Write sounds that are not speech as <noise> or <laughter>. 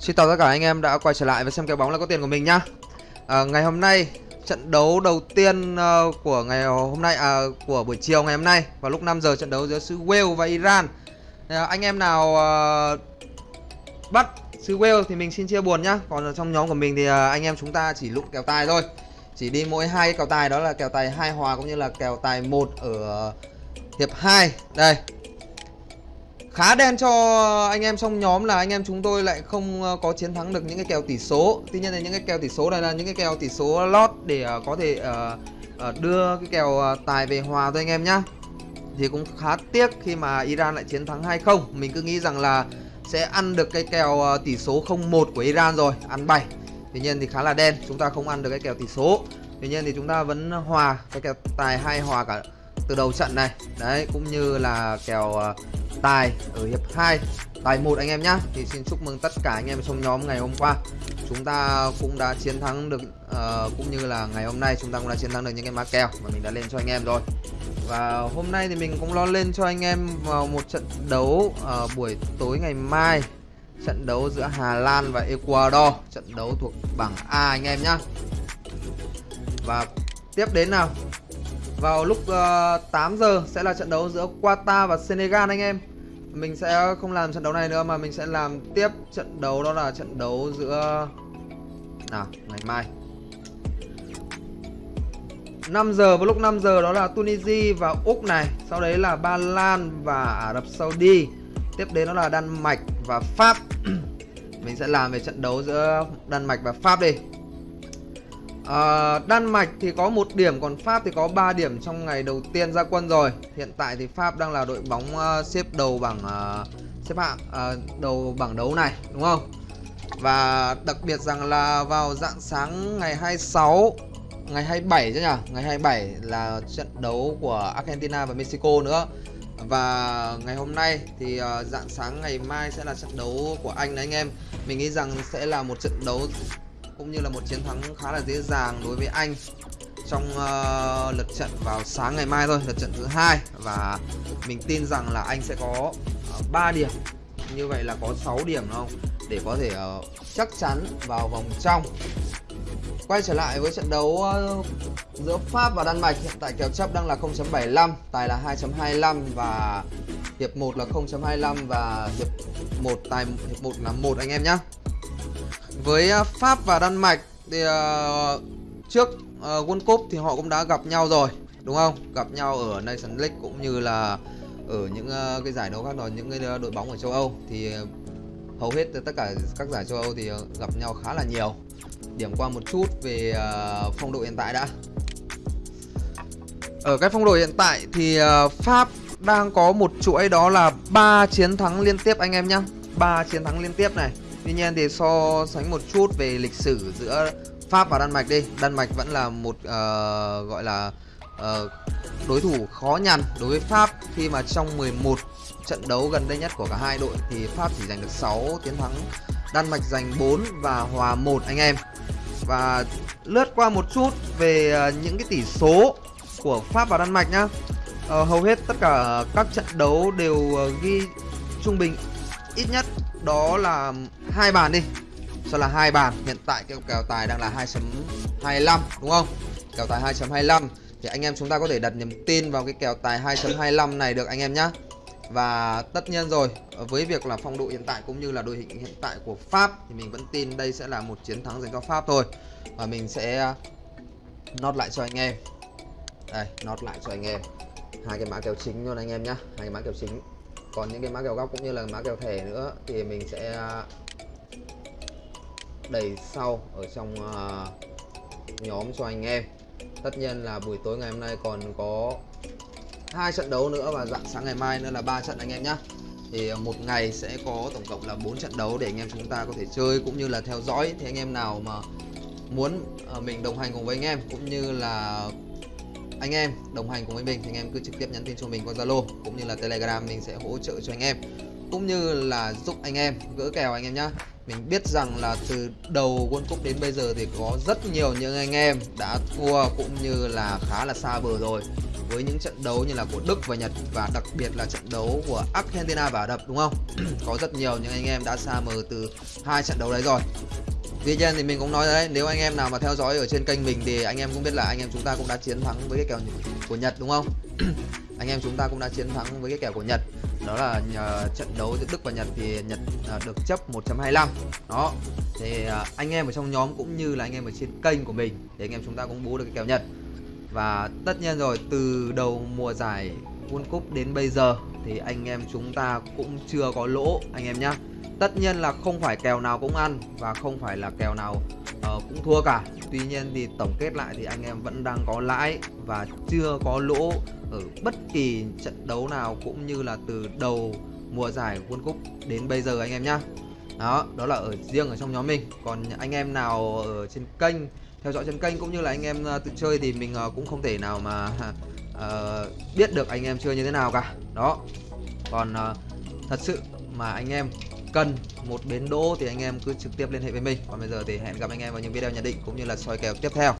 Xin chào tất cả anh em đã quay trở lại và xem kèo bóng là có tiền của mình nhá. À, ngày hôm nay trận đấu đầu tiên uh, của ngày hôm nay à, của buổi chiều ngày hôm nay vào lúc 5 giờ trận đấu giữa xứ Wales và Iran. À, anh em nào uh, bắt xứ Wales thì mình xin chia buồn nhá. Còn trong nhóm của mình thì uh, anh em chúng ta chỉ lụng kèo tài thôi. Chỉ đi mỗi hai kèo tài đó là kèo tài hai hòa cũng như là kèo tài một ở hiệp 2. Đây, khá đen cho anh em trong nhóm là anh em chúng tôi lại không ờ, có chiến thắng được những cái kèo tỷ số. Tuy nhiên là những cái kèo tỷ số này là những cái kèo tỷ số lót để ờ, có thể ờ, đưa cái kèo tài về hòa thôi anh em nhá. Thì cũng khá tiếc khi mà Iran lại chiến thắng hay không. Mình cứ nghĩ rằng là sẽ ăn được cái kèo tỷ số 0-1 của Iran rồi, ăn 7 tuy nhiên thì khá là đen, chúng ta không ăn được cái kèo tỷ số. Tuy nhiên thì chúng ta vẫn hòa cái kèo tài hai hòa cả từ đầu trận này. Đấy cũng như là kèo ờ, tài ở hiệp 2 tài một anh em nhá. Thì xin chúc mừng tất cả anh em trong nhóm ngày hôm qua. Chúng ta cũng đã chiến thắng được uh, cũng như là ngày hôm nay chúng ta cũng đã chiến thắng được những cái má kèo mà mình đã lên cho anh em rồi. Và hôm nay thì mình cũng lo lên cho anh em vào một trận đấu uh, buổi tối ngày mai. Trận đấu giữa Hà Lan và Ecuador. Trận đấu thuộc bảng A anh em nhá. Và tiếp đến nào vào lúc ờ, uh, 8 giờ sẽ là trận đấu giữa Qatar và Senegal anh em. Mình sẽ không làm trận đấu này nữa mà mình sẽ làm tiếp trận đấu đó là trận đấu giữa Nào, ngày mai. 5 giờ vào lúc 5 giờ đó là Tunisia và Úc này. Sau đấy là Ba Lan và Ả Rập Saudi. Tiếp đến đó là Đan Mạch và Pháp. <clears throat> Mình sẽ làm về trận đấu giữa Đan Mạch và Pháp đi à, Đan Mạch thì có một điểm còn Pháp thì có 3 điểm trong ngày đầu tiên ra quân rồi. Hiện tại thì Pháp đang là đội bóng uh, xếp đầu bảng uh, xếp hạng uh, đầu bảng đấu này đúng không? Và đặc biệt rằng là vào dạng sáng ngày 26 ngày 27 chứ nhỉ ngày 27 là trận đấu của Argentina và Mexico nữa. Và ngày hôm nay thì uh, dạng sáng ngày mai sẽ là trận đấu của Anh đấy anh em. Mình nghĩ rằng sẽ là một trận đấu cũng như là một chiến thắng khá là dễ dàng đối với anh trong uh, lượt trận vào sáng ngày mai thôi lượt trận thứ hai. Và mình tin rằng là anh sẽ có ờ, uh, 3 điểm. Như vậy là có 6 điểm đúng không? Để có thể uh, chắc chắn vào vòng trong. Quay trở lại với trận đấu uh, giữa Pháp và Đan Mạch. Hiện tại kèo chấp đang là 0.75 tài là 2.25 và hiệp 1 là 0.25 và hiệp 1 tài hiệp 1 là một anh em nhé với à, Pháp và Đan Mạch thì uh, trước uh, World Cup thì họ cũng đã gặp nhau rồi đúng không? Gặp nhau ở Nations League cũng như là ở những uh, cái giải đấu khác rồi những cái đội bóng ở châu Âu thì uh, hầu hết tất cả các giải châu Âu thì uh, gặp nhau khá là nhiều. Điểm qua một chút về uh, phong độ hiện tại đã. Ở cái phong độ hiện tại thì uh, Pháp đang có một chuỗi đó là ba chiến thắng liên tiếp anh em nhé ba chiến thắng liên tiếp này Tuy nhiên thì so sánh một chút về lịch sử giữa Pháp và Đan Mạch đi. Đan Mạch vẫn là một uh, gọi là uh, đối thủ khó nhằn đối với Pháp. Khi mà trong 11 trận đấu gần đây nhất của cả hai đội thì Pháp chỉ giành được 6 chiến thắng Đan Mạch giành 4 và hòa 1 anh em. Và lướt qua một chút về uh, những cái tỷ số của Pháp và Đan Mạch nhá. Uh, Hầu hết tất cả các trận đấu đều uh, ghi trung bình ít nhất đó là hai bàn đi. Cho là hai bàn. Hiện tại cái kèo tài đang là 2.25 đúng không? Kèo tài 2.25 thì anh em chúng ta có thể đặt niềm tin vào cái kèo tài 2.25 này được anh em nhé và tất nhiên rồi, với việc là phong độ hiện tại cũng như là đội hình hiện tại của Pháp thì mình vẫn tin đây sẽ là một chiến thắng dành cho Pháp thôi. Và mình sẽ uh, nốt lại cho anh em. Đây, nốt lại cho anh em. Hai cái mã kèo chính luôn anh em nhé hai cái mã kèo chính còn những cái mã kèo góc cũng như là mã kèo thẻ nữa thì mình sẽ đầy đẩy sau ở trong uh, nhóm cho anh em. Tất nhiên là buổi tối ngày hôm nay còn có hai trận đấu nữa và dạng sáng ngày mai nữa là ba trận anh em nhé thì à, một ngày sẽ có tổng cộng là 4 trận đấu để anh em chúng ta có thể chơi cũng như là theo dõi. Thì anh em nào mà muốn mình đồng hành cùng với anh em cũng như là anh em, đồng hành cùng với mình thì anh em cứ trực tiếp nhắn tin cho mình qua Zalo cũng như là Telegram, mình sẽ hỗ trợ cho anh em. Cũng như là giúp anh em, gỡ kèo anh em nhá. Mình biết rằng là từ đầu World Cup đến bây giờ thì có rất nhiều những anh em đã thua cũng như là khá là xa bờ rồi. Với những trận đấu như là của Đức và Nhật và đặc biệt là trận đấu của Argentina và Ả Rập, đúng không? <clears throat> có rất nhiều những anh em đã xa mờ từ hai trận đấu đấy rồi. Tuy nhiên thì mình cũng nói đấy, nếu anh em nào mà theo dõi ở trên kênh mình thì anh em cũng biết là anh em chúng ta cũng đã chiến thắng với cái kèo của Nhật đúng không? <clears throat> anh em chúng ta cũng đã chiến thắng với cái kèo của Nhật. Đó là nhờ trận đấu giữa Đức và Nhật thì Nhật ờ, được chấp 1.25 đó thì ờ, anh em ở trong nhóm cũng như là anh em ở trên kênh của mình thì anh em chúng ta cũng bú được cái kèo Nhật. Và tất nhiên rồi từ đầu mùa giải World Cup đến bây giờ thì anh em chúng ta cũng chưa có lỗ anh em nhá tất nhiên là không phải kèo nào cũng ăn và không phải là kèo nào uh, cũng thua cả. Tuy nhiên thì tổng kết lại thì anh em vẫn đang có lãi và chưa có lỗ ở bất kỳ trận đấu nào cũng như là từ đầu mùa giải World Cup đến bây giờ anh em nhá. Đó đó là ở riêng ở trong nhóm mình. Còn anh em nào ở trên kênh theo dõi trên kênh cũng như là anh em uh, tự chơi thì mình uh, cũng không thể nào mà uh, <laughs> biết được anh em chơi như thế nào cả. Đó. Còn uh, thật sự mà anh em cần một bến đỗ thì anh em cứ trực tiếp liên hệ với mình. Còn bây giờ thì hẹn gặp anh em vào những video nhận định cũng như là soi kèo tiếp theo.